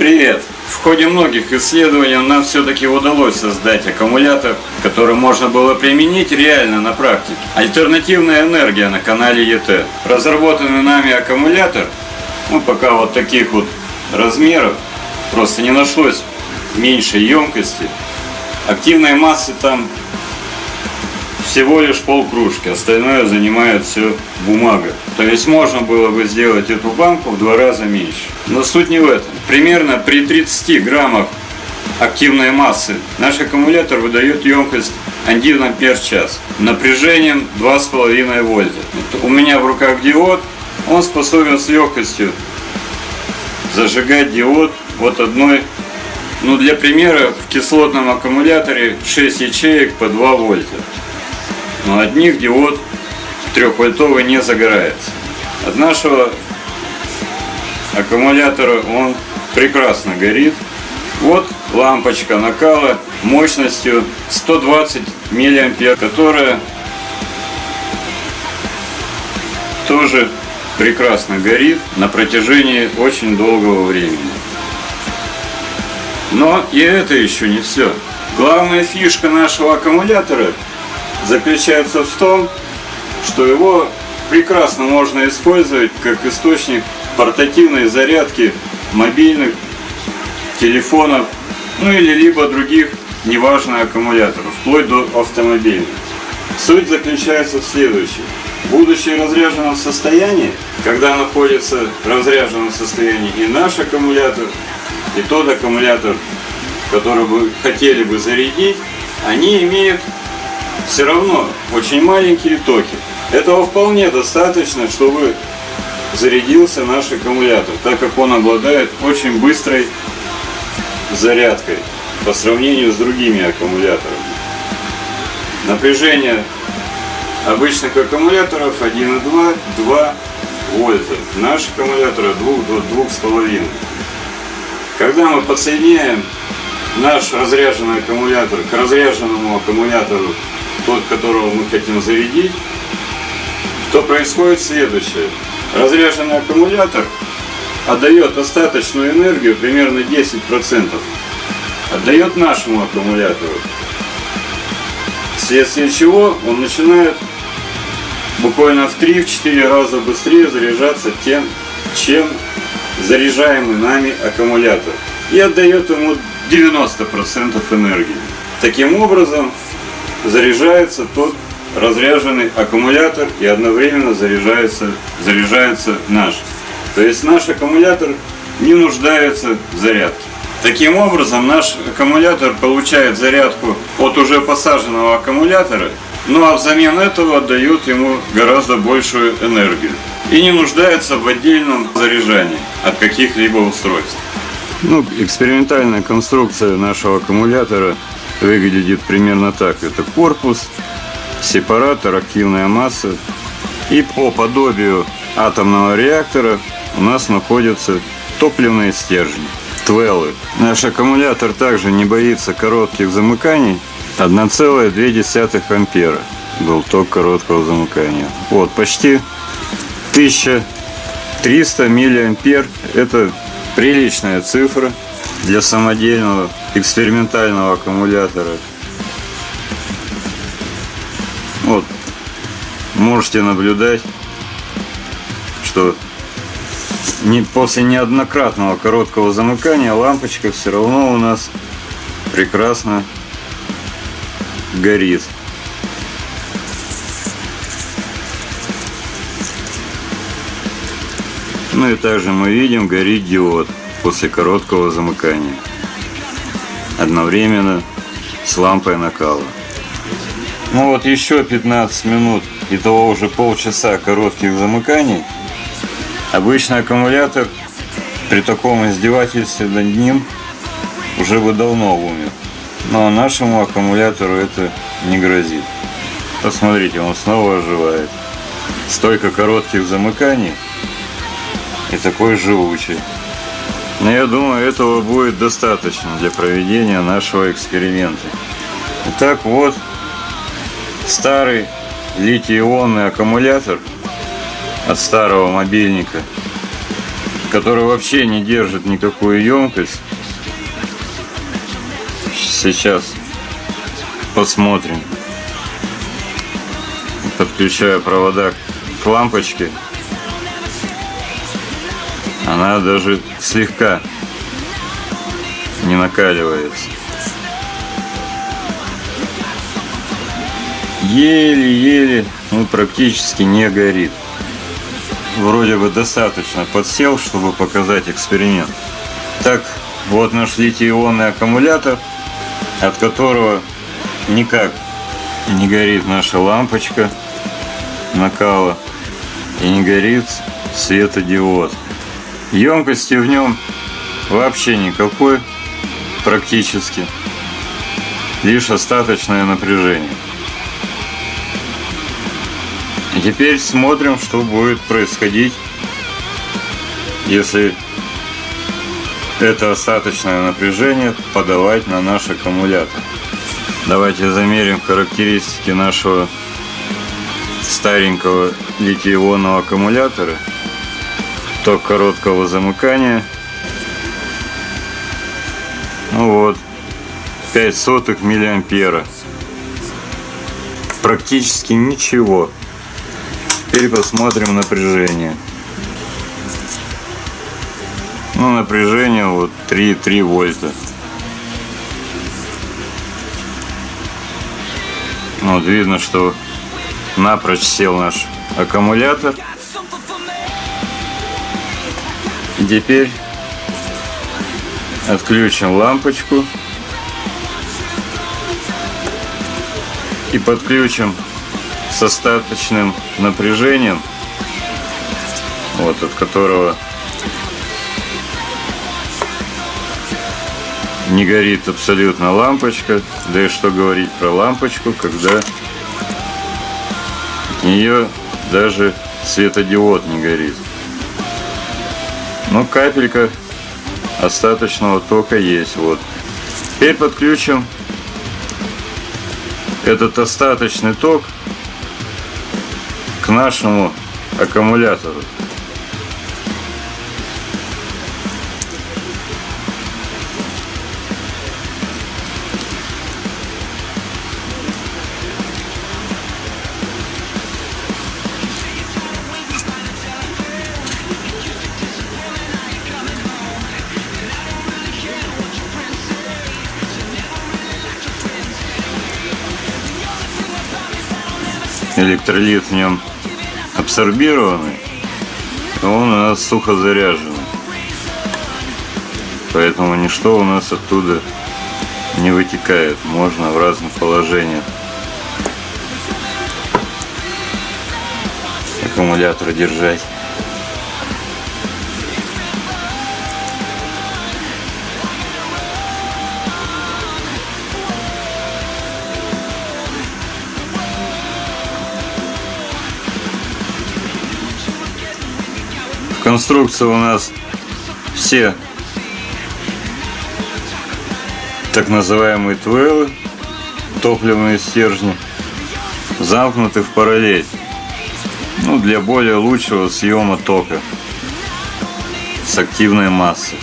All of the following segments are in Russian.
Привет! В ходе многих исследований нам все-таки удалось создать аккумулятор, который можно было применить реально на практике. Альтернативная энергия на канале ЕТ. Разработанный нами аккумулятор, ну пока вот таких вот размеров, просто не нашлось меньшей емкости. Активной массы там всего лишь полкружки, остальное занимает все бумага. То есть можно было бы сделать эту банку в два раза меньше. Но суть не в этом. Примерно при 30 граммах активной массы наш аккумулятор выдает емкость 1 ампер час напряжением 2,5 вольта. У меня в руках диод, он способен с легкостью зажигать диод от одной ну, для примера, в кислотном аккумуляторе 6 ячеек по 2 вольта но от них диод 3-вольтовый не загорается. От нашего аккумулятора он прекрасно горит. Вот лампочка накала мощностью 120 миллиампер, которая тоже прекрасно горит на протяжении очень долгого времени. Но и это еще не все. Главная фишка нашего аккумулятора заключается в том, что его прекрасно можно использовать как источник портативной зарядки мобильных телефонов, ну или либо других неважных аккумуляторов, вплоть до автомобильных. Суть заключается в следующем. Будучи разряженном состоянии, когда находится в разряженном состоянии и наш аккумулятор, и тот аккумулятор, который вы хотели бы зарядить, они имеют все равно очень маленькие токи. Этого вполне достаточно, чтобы зарядился наш аккумулятор, так как он обладает очень быстрой зарядкой по сравнению с другими аккумуляторами. Напряжение обычных аккумуляторов 1,2, 2 вольта. Наш аккумулятор от 2 до 2,5. Когда мы подсоединяем наш разряженный аккумулятор к разряженному аккумулятору тот, которого мы хотим зарядить, то происходит следующее. Разряженный аккумулятор отдает остаточную энергию, примерно 10%, отдает нашему аккумулятору. Вследствие чего он начинает буквально в 3-4 раза быстрее заряжаться тем, чем заряжаемый нами аккумулятор. И отдает ему 90% энергии. Таким образом, заряжается тот разряженный аккумулятор и одновременно заряжается, заряжается наш. То есть наш аккумулятор не нуждается в зарядке. Таким образом наш аккумулятор получает зарядку от уже посаженного аккумулятора, ну а взамен этого отдает ему гораздо большую энергию и не нуждается в отдельном заряжании от каких-либо устройств. Ну, экспериментальная конструкция нашего аккумулятора выглядит примерно так. Это корпус, сепаратор, активная масса. И по подобию атомного реактора у нас находятся топливные стержни, твеллы. Наш аккумулятор также не боится коротких замыканий. 1,2 ампера был ток короткого замыкания. Вот, почти 1300 миллиампер. Это приличная цифра для самодельного экспериментального аккумулятора. Вот, можете наблюдать, что не, после неоднократного короткого замыкания лампочка все равно у нас прекрасно горит. Ну и также мы видим горит диод после короткого замыкания одновременно с лампой накала. Ну вот еще 15 минут, и того уже полчаса коротких замыканий. Обычный аккумулятор при таком издевательстве над ним уже бы давно умер. Но нашему аккумулятору это не грозит. Посмотрите, он снова оживает. Столько коротких замыканий и такой живучий. Но я думаю, этого будет достаточно для проведения нашего эксперимента. Итак, вот старый литий-ионный аккумулятор от старого мобильника. который вообще не держит никакую емкость. Сейчас посмотрим. Подключаю провода к лампочке. Она даже слегка не накаливается. Еле-еле, ну практически не горит. Вроде бы достаточно подсел, чтобы показать эксперимент. Так, вот наш литий-ионный аккумулятор, от которого никак не горит наша лампочка накала и не горит светодиод. Емкости в нем вообще никакой практически. Лишь остаточное напряжение. Теперь смотрим, что будет происходить, если это остаточное напряжение подавать на наш аккумулятор. Давайте замерим характеристики нашего старенького литий-ионного аккумулятора. Ток короткого замыкания. Ну вот, 5 сотых миллиампера. Практически ничего. Теперь посмотрим напряжение. Ну, напряжение вот 3,3 вольта. Вот видно, что напрочь сел наш аккумулятор. И теперь отключим лампочку и подключим с остаточным напряжением, вот от которого не горит абсолютно лампочка. Да и что говорить про лампочку, когда от нее даже светодиод не горит. Но капелька остаточного тока есть. Вот. Теперь подключим этот остаточный ток нашему аккумулятору. Электролит в нем абсорбированный, он у нас сухо заряженный. Поэтому ничто у нас оттуда не вытекает. Можно в разных положениях аккумулятор держать. Конструкция у нас все так называемые твелы, топливные стержни, замкнуты в параллель. Ну, для более лучшего съема тока с активной массой.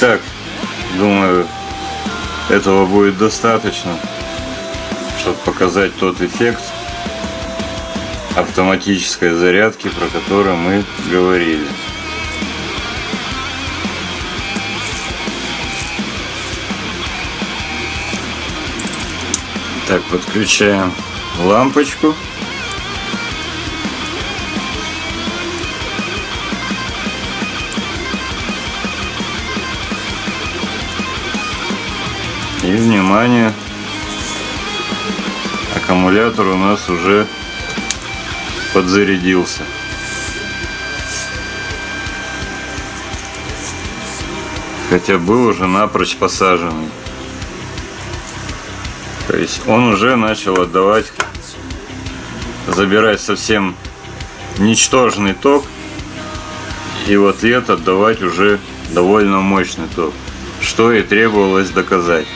Так, думаю, этого будет достаточно, чтобы показать тот эффект автоматической зарядки, про который мы говорили. Так, подключаем лампочку. И внимание, аккумулятор у нас уже подзарядился. Хотя был уже напрочь посаженный. То есть он уже начал отдавать, забирать совсем ничтожный ток и в ответ отдавать уже довольно мощный ток, что и требовалось доказать.